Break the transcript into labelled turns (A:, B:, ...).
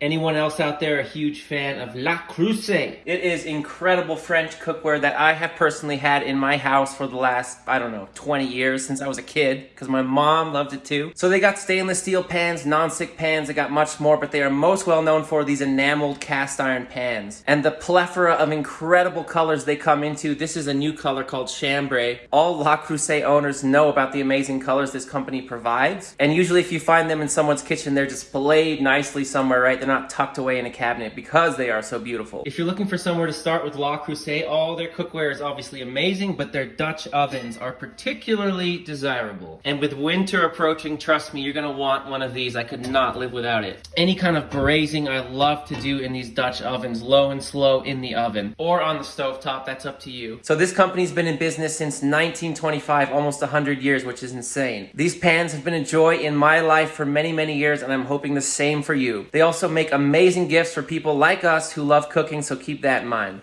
A: Anyone else out there a huge fan of Le Creuset? It is incredible French cookware that I have personally had in my house for the last, I don't know, 20 years since I was a kid because my mom loved it too. So they got stainless steel pans, non-stick pans, they got much more, but they are most well known for these enameled cast iron pans. And the plethora of incredible colors they come into. This is a new color called chambray. All Le Creuset owners know about the amazing colors this company provides. And usually if you find them in someone's kitchen, they're displayed nicely somewhere, right? They're not tucked away in a cabinet because they are so beautiful. If you're looking for somewhere to start with Le Creuset, all their cookware is obviously amazing, but their Dutch ovens are particularly desirable. And with winter approaching, trust me, you're gonna want one of these. I could not live without it. Any kind of braising I love to do in these Dutch ovens, low and slow in the oven, or on the stove top, that's up to you. So this company's been in business since 1925, almost 100 years, which is insane. These pans have been a joy in my life for many, many years, and I'm hoping the same for you. They also make amazing gifts for people like us who love cooking, so keep that in mind.